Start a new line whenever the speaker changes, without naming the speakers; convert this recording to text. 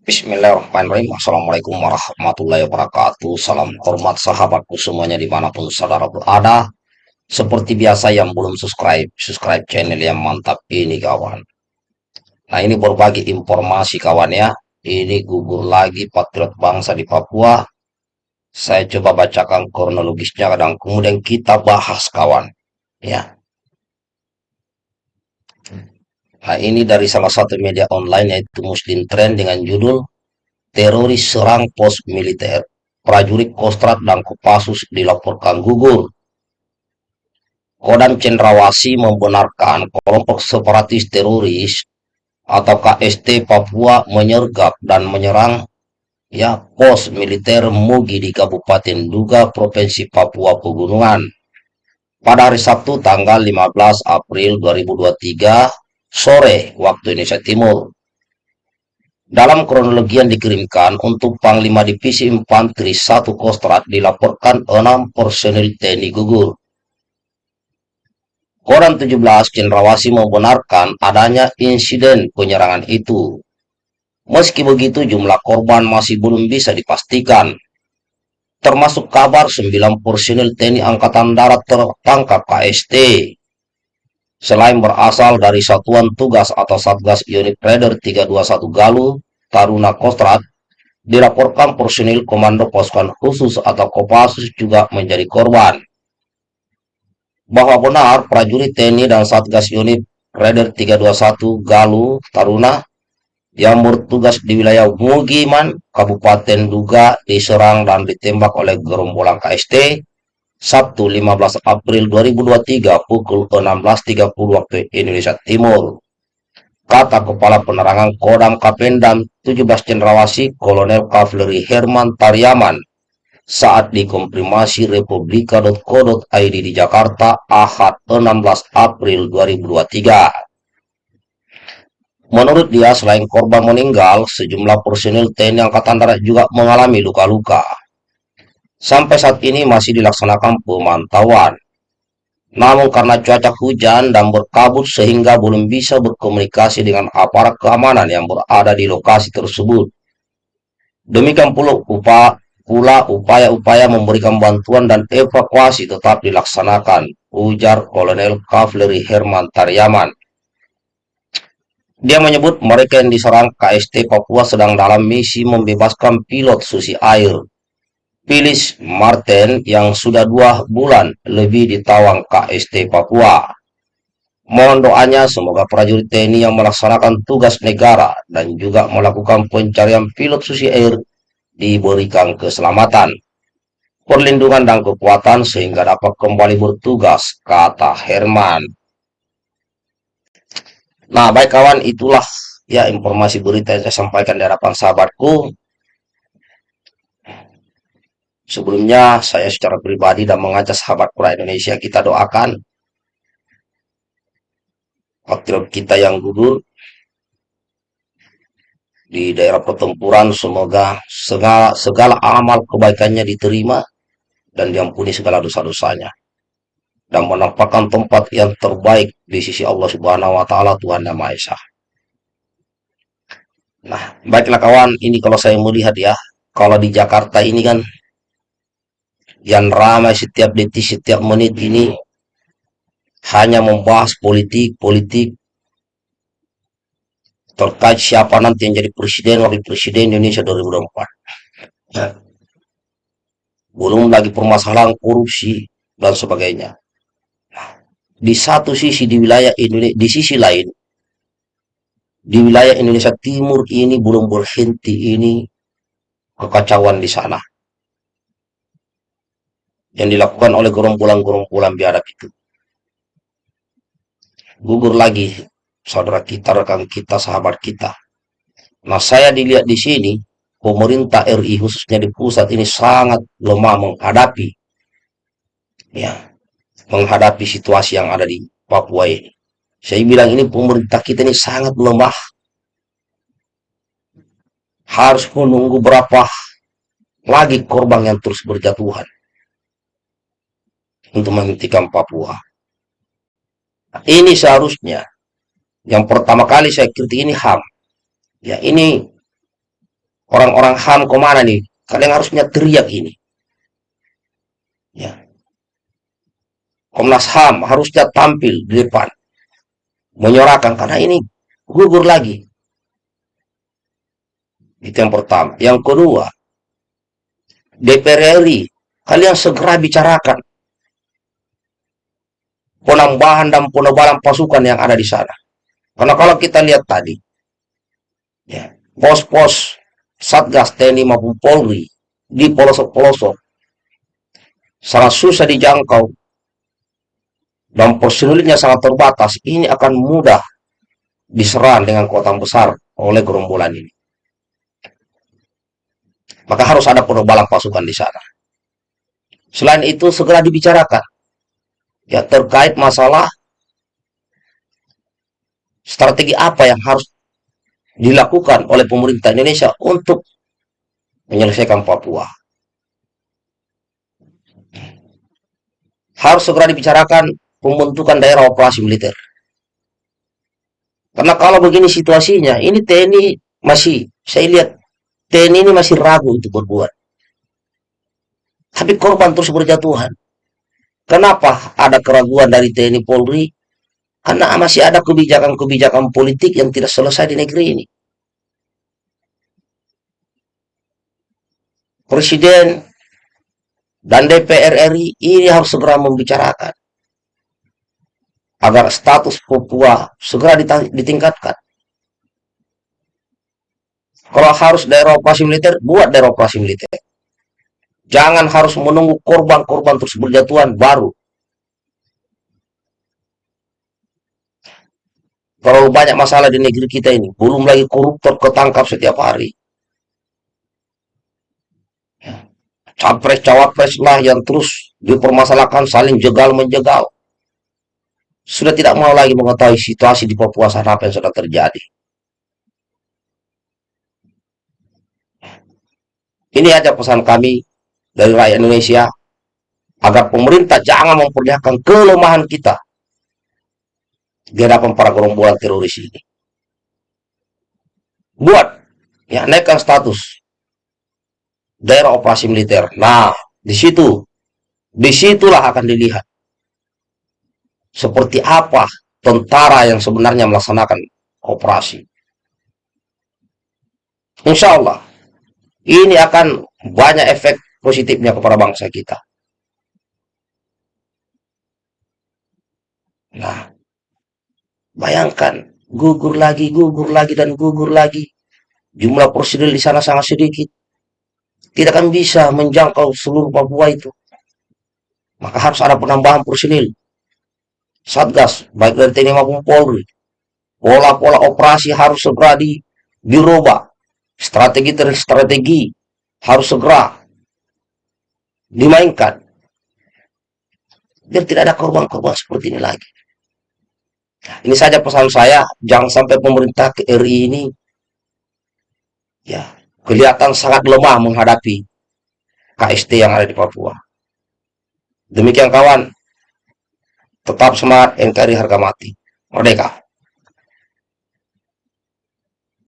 Bismillahirrahmanirrahim. Assalamualaikum warahmatullahi wabarakatuh. Salam hormat sahabatku semuanya di mana pun saudara berada. Seperti biasa yang belum subscribe, subscribe channel yang mantap ini kawan. Nah ini berbagi informasi kawan ya. Ini gugur lagi patriot bangsa di Papua. Saya coba bacakan kronologisnya dan kemudian kita bahas kawan. Ya. Nah, ini dari salah satu media online yaitu Muslim Trend dengan judul Teroris serang pos militer. Prajurit Kostrat dan Kopassus dilaporkan gugur. Kodam Cendrawasi membenarkan kelompok separatis teroris atau KST Papua menyergap dan menyerang ya pos militer Mugi di Kabupaten Duga, Provinsi Papua Pegunungan. Pada hari Sabtu tanggal 15 April 2023 sore waktu Indonesia Timur. Dalam kronologi yang dikirimkan untuk Panglima Divisi Infanteri 1 Kostrat dilaporkan 6 personil TNI gugur. Koran 17 Cendrawasi membenarkan adanya insiden penyerangan itu. Meski begitu jumlah korban masih belum bisa dipastikan. Termasuk kabar 9 personil TNI Angkatan Darat tertangkap KST Selain berasal dari Satuan Tugas atau Satgas Unit Raider 321 Galuh, Taruna Kostrat, dilaporkan personil Komando Pasukan Khusus atau Kopassus juga menjadi korban. Bahwa benar prajurit TNI dan Satgas Unit Raider 321 Galuh, Taruna, yang bertugas di wilayah Mugiman, Kabupaten Duga, diserang dan ditembak oleh gerombolan KST Sabtu 15 April 2023 pukul 16.30 waktu Indonesia Timur. Kata Kepala Penerangan Kodam Kapendam 17 Cendrawasi Kolonel Kavaleri Herman Taryaman saat dikomprimasi republika.co.id di Jakarta Ahad 16 April 2023. Menurut dia, selain korban meninggal, sejumlah personil TNI Angkatan Darat juga mengalami luka-luka. Sampai saat ini masih dilaksanakan pemantauan. Namun karena cuaca hujan dan berkabut sehingga belum bisa berkomunikasi dengan aparat keamanan yang berada di lokasi tersebut. Demikian pula upaya pula upaya-upaya memberikan bantuan dan evakuasi tetap dilaksanakan, ujar Kolonel Kavaleri Herman Taryaman. Dia menyebut mereka yang diserang KST Papua sedang dalam misi membebaskan pilot susi air Phyllis Martin yang sudah dua bulan lebih di Tawang KST Papua. Mohon doanya semoga prajurit TNI yang melaksanakan tugas negara dan juga melakukan pencarian pilot susi air diberikan keselamatan, perlindungan dan kekuatan sehingga dapat kembali bertugas, kata Herman. Nah, baik kawan, itulah ya informasi berita yang saya sampaikan di hadapan sahabatku. Sebelumnya saya secara pribadi dan mengajak sahabat Quran Indonesia kita doakan patriot kita yang gugur di daerah pertempuran semoga segala, segala amal kebaikannya diterima dan diampuni segala dosa-dosanya dan menampakkan tempat yang terbaik di sisi Allah Subhanahu wa taala Tuhan yang Maha Esa. Nah, baiklah kawan, ini kalau saya melihat ya, kalau di Jakarta ini kan yang ramai setiap detik, setiap menit ini hanya membahas politik, politik terkait siapa nanti yang jadi presiden, wakil presiden Indonesia 2024. Ya. Belum lagi permasalahan korupsi dan sebagainya. Di satu sisi di wilayah Indonesia, di sisi lain, di wilayah Indonesia Timur ini belum berhenti ini kekacauan di sana yang dilakukan oleh gerombolan-gerombolan biadab itu. Gugur lagi saudara kita, rekan kita, sahabat kita. Nah, saya dilihat di sini, pemerintah RI khususnya di pusat ini sangat lemah menghadapi ya, menghadapi situasi yang ada di Papua ini. Saya bilang ini pemerintah kita ini sangat lemah. Harus menunggu berapa lagi korban yang terus berjatuhan untuk menghentikan Papua. ini seharusnya yang pertama kali saya kritik ini HAM. Ya ini orang-orang HAM ke mana nih? Kalian harusnya teriak ini. Ya. Komnas HAM harusnya tampil di depan. Menyuarakan, karena ini gugur lagi. Itu yang pertama. Yang kedua, DPR RI, kalian segera bicarakan penambahan dan penebalan pasukan yang ada di sana. Karena kalau kita lihat tadi, ya, pos-pos Satgas TNI maupun Polri di pelosok-pelosok sangat susah dijangkau dan personilnya sangat terbatas, ini akan mudah diserang dengan kota besar oleh gerombolan ini. Maka harus ada penebalan pasukan di sana. Selain itu segera dibicarakan ya terkait masalah strategi apa yang harus dilakukan oleh pemerintah Indonesia untuk menyelesaikan Papua. Harus segera dibicarakan pembentukan daerah operasi militer. Karena kalau begini situasinya, ini TNI masih, saya lihat TNI ini masih ragu untuk berbuat. Tapi korban terus berjatuhan. Kenapa ada keraguan dari TNI Polri? Karena masih ada kebijakan-kebijakan politik yang tidak selesai di negeri ini. Presiden dan DPR RI ini harus segera membicarakan agar status Papua segera ditingkatkan. Kalau harus daerah operasi militer, buat daerah operasi militer. Jangan harus menunggu korban-korban terus berjatuhan baru. Terlalu banyak masalah di negeri kita ini. Belum lagi koruptor ketangkap setiap hari. Capres-cawapres lah yang terus dipermasalahkan saling jegal-menjegal. Sudah tidak mau lagi mengetahui situasi di Papua sana apa yang sudah terjadi. Ini aja pesan kami dari rakyat Indonesia agar pemerintah jangan memperlihatkan kelemahan kita di hadapan para gerombolan teroris ini. Buat ya naikkan status daerah operasi militer. Nah, di situ di situlah akan dilihat seperti apa tentara yang sebenarnya melaksanakan operasi. Insya Allah ini akan banyak efek positifnya kepada bangsa kita. Nah, bayangkan gugur lagi, gugur lagi, dan gugur lagi. Jumlah personil di sana sangat sedikit. Tidak akan bisa menjangkau seluruh Papua itu. Maka harus ada penambahan personil. Satgas, baik dari TNI maupun Polri. Pola-pola operasi harus segera di, dirubah. Strategi-strategi harus segera dimainkan. Biar tidak ada korban-korban seperti ini lagi. Ini saja pesan saya, jangan sampai pemerintah RI ini ya kelihatan sangat lemah menghadapi KST yang ada di Papua. Demikian kawan, tetap semangat NKRI harga mati. Merdeka.